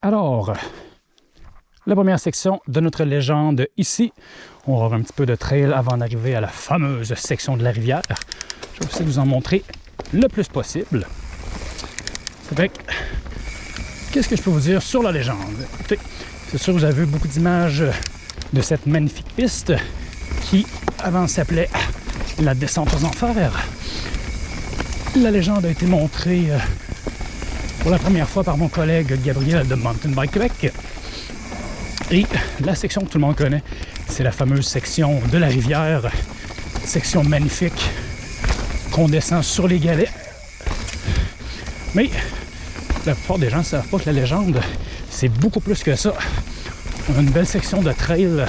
Alors, la première section de notre légende ici. On va avoir un petit peu de trail avant d'arriver à la fameuse section de la rivière. Je vais essayer de vous en montrer le plus possible. Fait qu'est-ce que je peux vous dire sur la légende? C'est sûr, vous avez vu beaucoup d'images de cette magnifique piste qui, avant, s'appelait la descente aux enfers. La légende a été montrée euh, pour la première fois par mon collègue Gabriel de Mountain Bike Québec. Et la section que tout le monde connaît, c'est la fameuse section de la rivière, section magnifique qu'on descend sur les galets. Mais la plupart des gens ne savent pas que la légende, c'est beaucoup plus que ça. On a une belle section de trail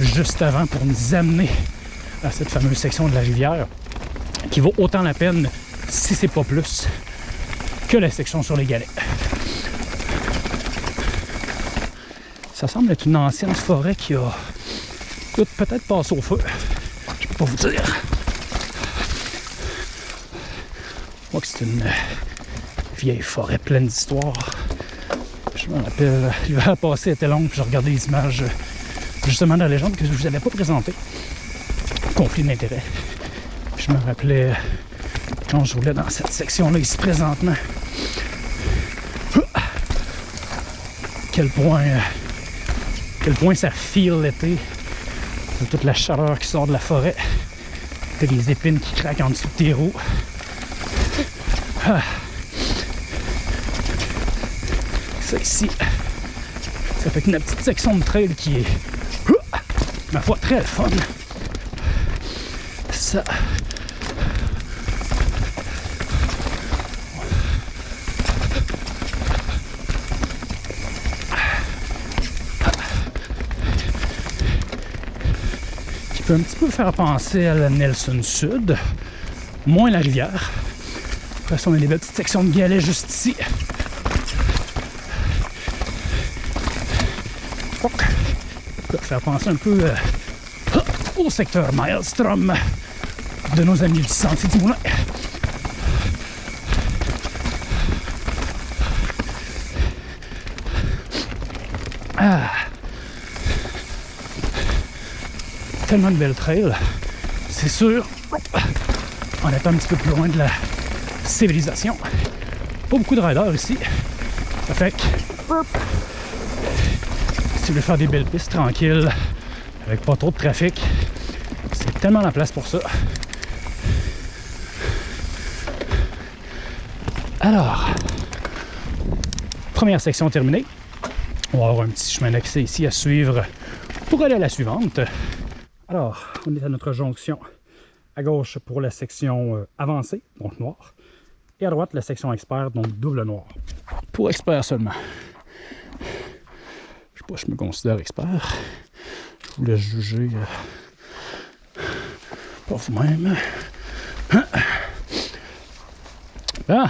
juste avant pour nous amener à cette fameuse section de la rivière qui vaut autant la peine, si c'est pas plus, que la section sur les galets. Ça semble être une ancienne forêt qui a peut-être passé au feu. Je peux pas vous dire. Moi que c'est une vieille forêt pleine d'histoires. Je me rappelle, l'hiver passé était long, puis je regardais les images justement de la légende que je vous avais pas présentée. Conflit d'intérêt. Je me rappelais quand je roulais dans cette section-là ici présentement. Quel point, quel point ça file l'été. Toute la chaleur qui sort de la forêt. Et les épines qui craquent en dessous de tes roues. Ah. Ça ici, ça fait une petite section de trail qui est, ma foi, très fun. Ça, peut un petit peu faire penser à la Nelson Sud, moins la rivière. Après ça, on a des belles petites sections de galets juste ici. faire penser un peu euh, au secteur Maelstrom de nos amis du Sentier du Moulin. Ah. Tellement de belles trails. C'est sûr, on est un petit peu plus loin de la civilisation. Pas beaucoup de riders ici. Ça fait que si vous voulez faire des belles pistes tranquilles, avec pas trop de trafic, c'est tellement la place pour ça. Alors, première section terminée. On va avoir un petit chemin d'accès ici à suivre pour aller à la suivante. Alors, on est à notre jonction. À gauche pour la section euh, avancée, donc noir. Et à droite, la section expert, donc double noir. Pour expert seulement je me considère expert. Je vous laisse juger euh, pas vous-même. Ah.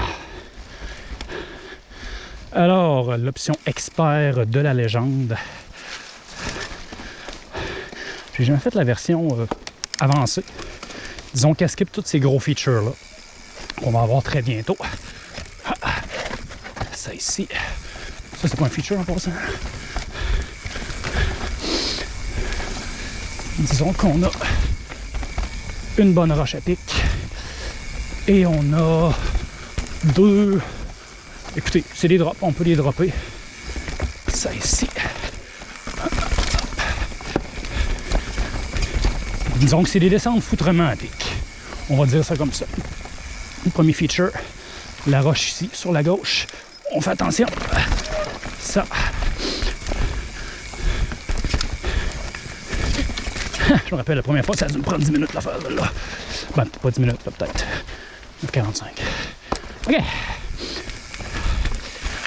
Alors, l'option expert de la légende. J'ai jamais fait la version euh, avancée. Disons qu'elle skip tous ces gros features-là qu'on va avoir très bientôt. Ah. Ça ici. Ça, c'est pas un feature en passant. disons qu'on a une bonne roche à pic et on a deux écoutez c'est des drops on peut les dropper ça ici disons que c'est des descentes foutrement à pic on va dire ça comme ça premier feature la roche ici sur la gauche on fait attention ça je me rappelle la première fois, ça a dû me prendre 10 minutes l'affaire là. Ben, pas 10 minutes, peut-être. 45. OK.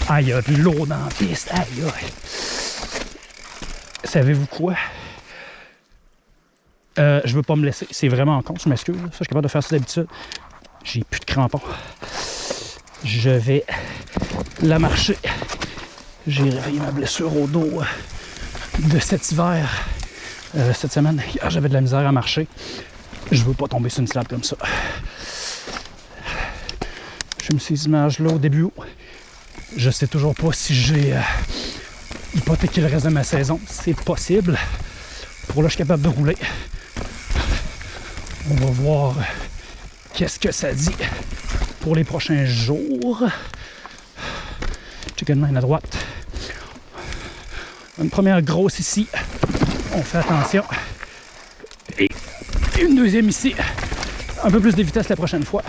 Ah, il y a de l'eau dans la piste. Aïe, aïe. Savez-vous quoi? Euh, je veux pas me laisser. C'est vraiment con, je m'excuse. Ça, je suis capable de faire ça d'habitude. J'ai plus de crampons. Je vais la marcher. J'ai réveillé ma blessure au dos de cet hiver. Euh, cette semaine. j'avais de la misère à marcher. Je veux pas tomber sur une slab comme ça. Je me ces images-là au début. Je sais toujours pas si j'ai euh, hypothéqué le reste de ma saison. C'est possible. Pour là, je suis capable de rouler. On va voir qu'est-ce que ça dit pour les prochains jours. Chicken line à droite. Une première grosse ici. On fait attention. Et une deuxième ici. Un peu plus de vitesse la prochaine fois.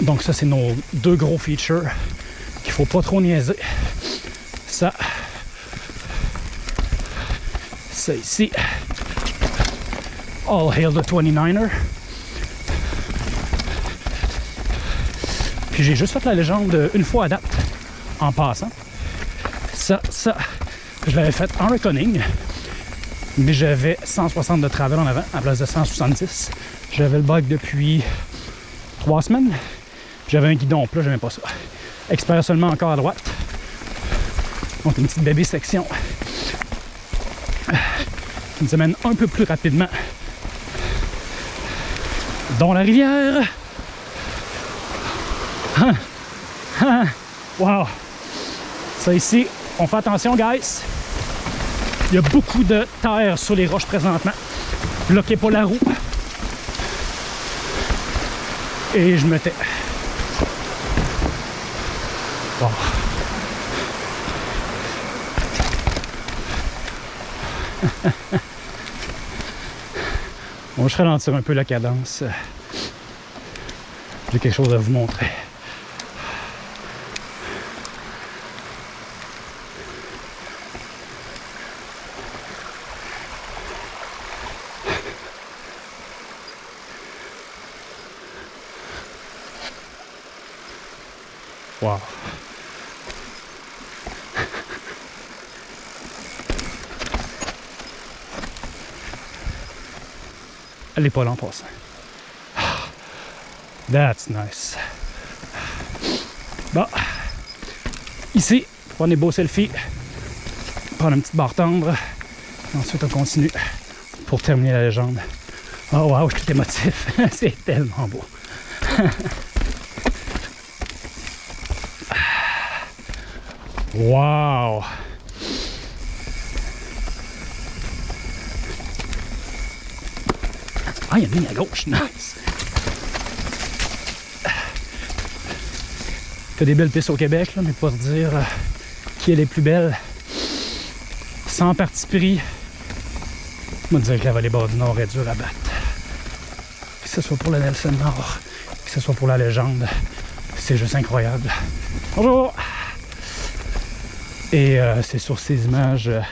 Donc ça, c'est nos deux gros features qu'il faut pas trop niaiser. Ça. Ça ici. All hail the 29er. Puis j'ai juste fait la légende une fois à date, en passant. Ça, ça, je l'avais fait en reckoning, mais j'avais 160 de travel en avant à place de 170. J'avais le bug depuis trois semaines. J'avais un guidon plat, j'aimais pas ça. Expert seulement encore à droite. Donc une petite bébé section qui nous amène un peu plus rapidement dans la rivière. Hein? Hein? Ça ici, on fait attention, guys. Il y a beaucoup de terre sur les roches présentement. Bloquez pas la roue. Et je me tais. Bon, je ralentir un peu la cadence. J'ai quelque chose à vous montrer. Wow. Elle est pas en passant. That's nice. Bon. Ici, prendre des beaux selfies. Prendre une petite barre tendre. Ensuite, on continue pour terminer la légende. Oh wow, je suis émotif. C'est tellement beau. wow! Ah, il y a une à gauche. Nice! T'as des belles pistes au Québec, là, mais pour dire euh, qui est les plus belles, sans parti pris, je me dire que la vallée bas du Nord est dure à battre. Que ce soit pour le Nelson Nord, que ce soit pour la légende, c'est juste incroyable. Bonjour! Et euh, c'est sur ces images euh,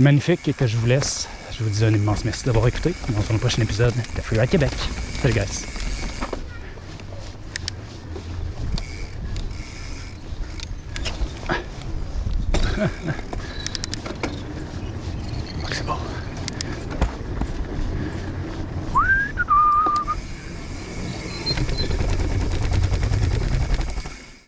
magnifiques que je vous laisse. Je vous dis un immense merci d'avoir écouté. On se retrouve dans le prochain épisode de Freeride Québec. Salut guys! Ha.